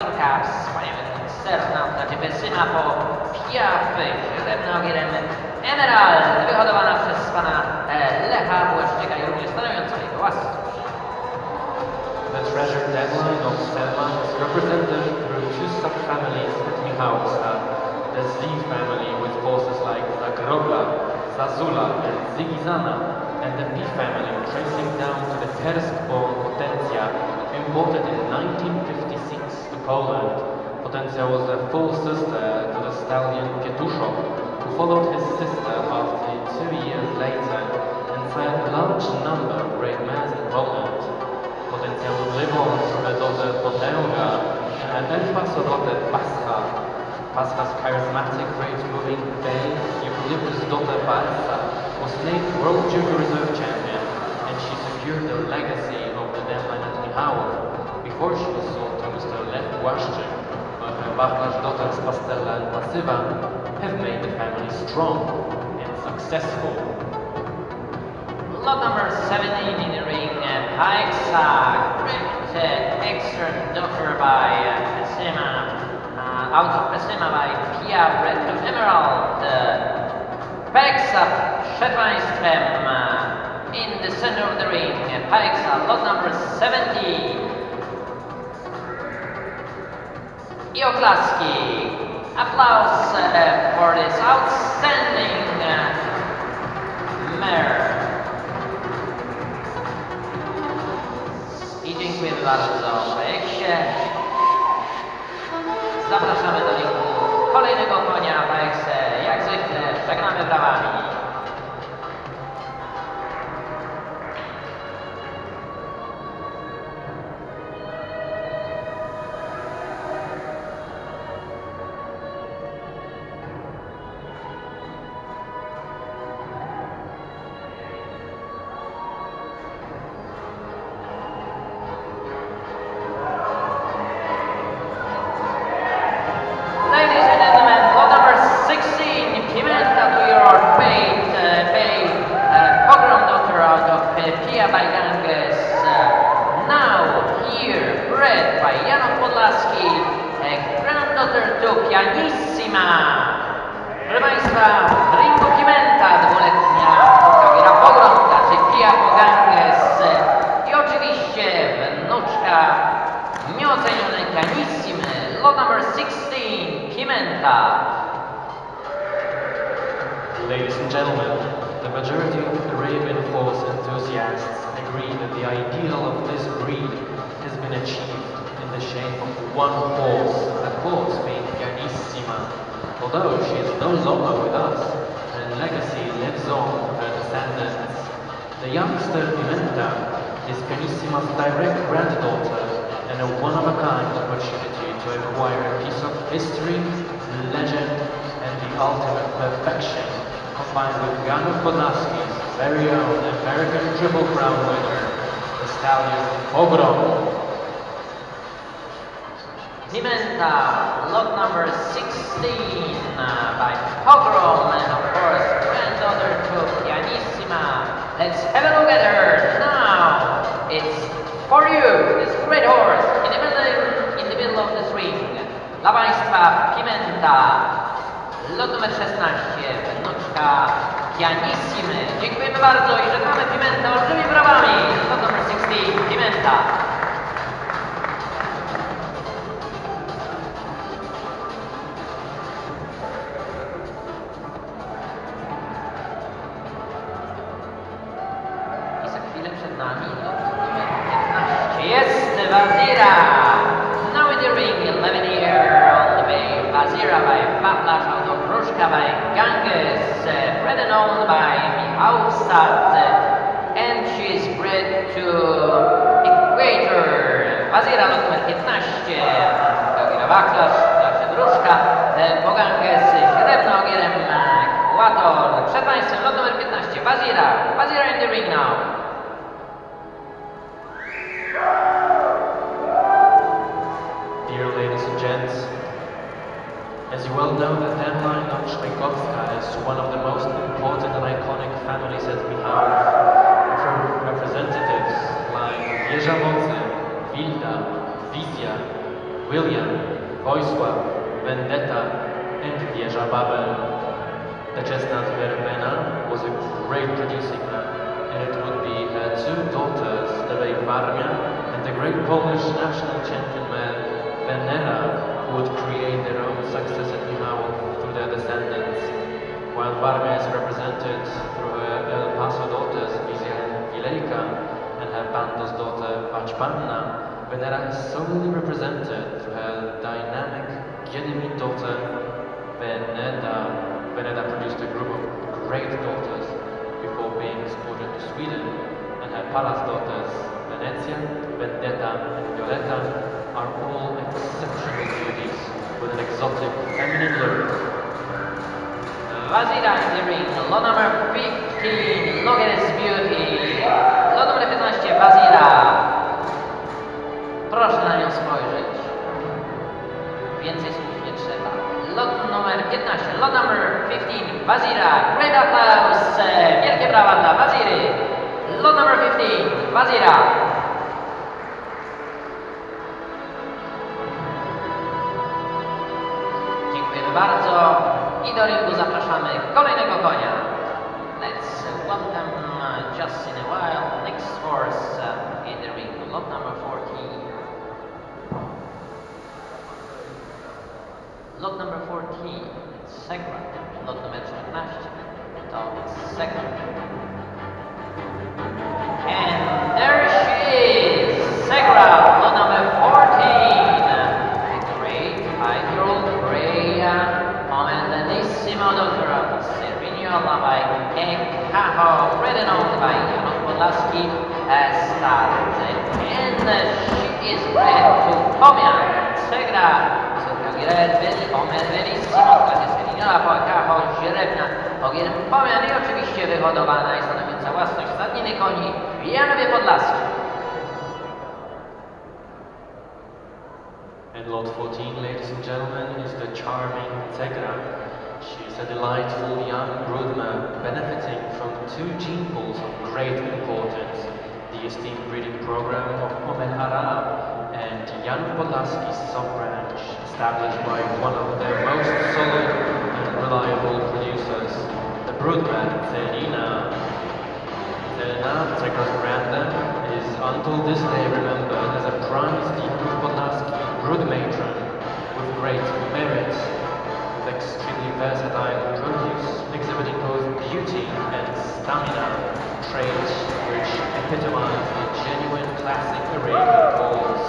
Po Emerald, wyhodowana przez pana Lecha Błaszczyka i również stanowiąca jego. The treasure deadline of Selma is represented through two subfamilies at Michałowska. Uh, the Z family with forces like Zagrobla, Zazula and Zigizana, and the P family tracing down to the Tersk-born Potentia, imported in 1956 to Poland. Was a full sister to the stallion Pietuszok, who followed his sister after two years later and sired a large number of great mares in Poland. Potencjał rybą dotę potęga, and Elfa Sorotę Pascha. Pascha's charismatic, great-moving bay, Eucalyptus daughter Balsa, was named World Junior Reserve Champion, Pastella have made the family strong and successful. Lot number 17 in the ring, great uh, extra doctor by uh, Pesima, uh, out of Pesima by Pia Red to Emerald. Uh, przed uh, in the center of the ring, uh, lot number 17. I Aplausos, Pianissima. Proszę Państwa, Poganges i oczywiście wnuczka lot number 16, Pimenta. Ladies and gentlemen, the majority of Arabian horse enthusiasts agree that the ideal of this breed has been achieved in the shape of one horse, being. Although she is no longer with us, her legacy lives on her descendants. The youngster Pimenta is Pianissima's direct granddaughter and a one-of-a-kind opportunity to acquire a piece of history, legend, and the ultimate perfection, combined with Janów Podlaski's very own American Triple Crown winner, the stallion Pogrom. Pimenta, lot number 16 uh, by Pogrom and of course granddaughter to Pianissima. Let's have a look at her now. It's for you, this great horse in the middle, in the middle of this ring. Dla Państwa Pimenta, lot numer 16, wnuczka Pianissimy. Dziękujemy bardzo i żegnamy Pimentę olbrzymimi brawami. Lot numer 16, Pimenta. Chwilę przed nami lot numer 15. Jest Wazira! Now in the ring, 11 year Wazira by Patlash out of Ruszka by Ganges, uh, bred and owned by Michałstad, uh, and she is bred to Equator. Wazira lot numer 15, Gawira Wachlasz, znaczy Gruszka, e, po Ganges, Średnogierem, Ekwator. Przed Państwem lot numer 15, Wazira. Wazira in the ring now. You well know, the deadline of Shmaikovska is one of the most important and iconic families that we have. from representatives like Wieża Mocy, Wilda, Wizja, William, Wojsław, Vendetta, and Wieża Babel. The chestnut Verbena was a great producing man, and it would be her two daughters, Levej Varmia and the great Polish national championman Venera, who would While Varmia is represented through her El Paso daughters, Wizja and and her Bandos daughter Vaćpanna, Venera is solely represented through her dynamic Gedymin daughter Veneda. Veneda produced a group of great daughters before being exported to Sweden, and her palace daughters Venezia, Vendetta, and Violetta are all exceptional beauties with an exotic feminine look. Wazira in the ring, lot number 15, look at his beauty. Lot numer 15, Wazira. Proszę na nią spojrzeć. Więcej słów nie trzeba. Lot numer 15, lot number 15, Wazira. Great applause, wielkie brawa dla Waziry. Lot number 15, Wazira. Dziękujemy bardzo i do ringu zapraszamy kolejnego konia. Let's welcome uh, just in a while next horse uh, in the ring, lot number 14. Lot number 14, Segra. Lot numer 14, to Segra. Written on by Janusz Podlaski, started. And she is bred to Pomian, Segra. Giret, Pomer, Verissimo, po Ekaho, źrebna, Ogier Pomian i oczywiście wyhodowana i stanowiąca własność stadniny koni w Janowie Podlaskim. And lot 14, ladies and gentlemen, is the charming Tegra. She's a delightful young broodmare benefiting from two gene pools of great importance. The esteemed breeding program of Om El Arab and Jan Podlaski's sub-branch, established by one of their most solid and reliable producers, the broodmare. Zelina, Tegra's granddam, is until this day remembered as a prime Janów Podlaski brood matron with great merit, with extremely versatile produce, exhibiting both beauty and stamina, traits which epitomize the genuine classic Arabian horse.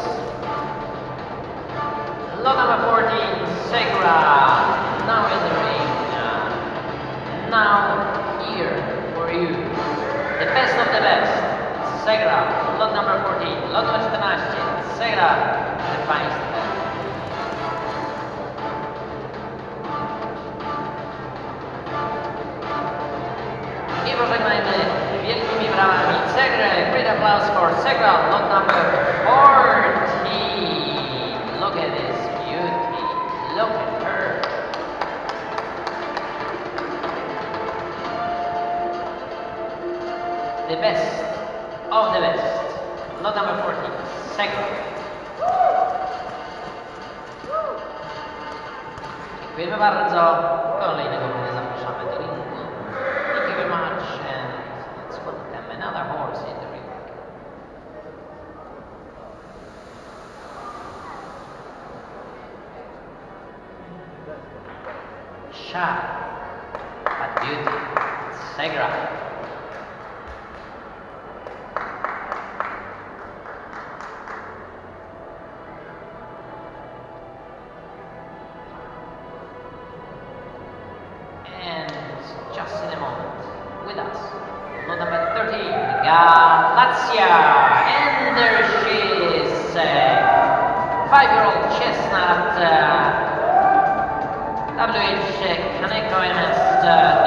Lot number 14, Segra. Now in the ring. Now here for you. The best of the best. Segra. Lot number 14. Lot numer 14. Segra. Proszę Państwa. For Lot number 14. Look at this beauty. Look at her. The best of the best. Lot number 14. Segra. Dziękujemy bardzo. Kolejnego zapraszamy do ringu. Thank you very much and let's welcome another horse in the ring. Shy, beauty, Segra. And just in a moment, with us, lot number 13, Galatia. And there she is, uh, five-year-old chestnut, تعالى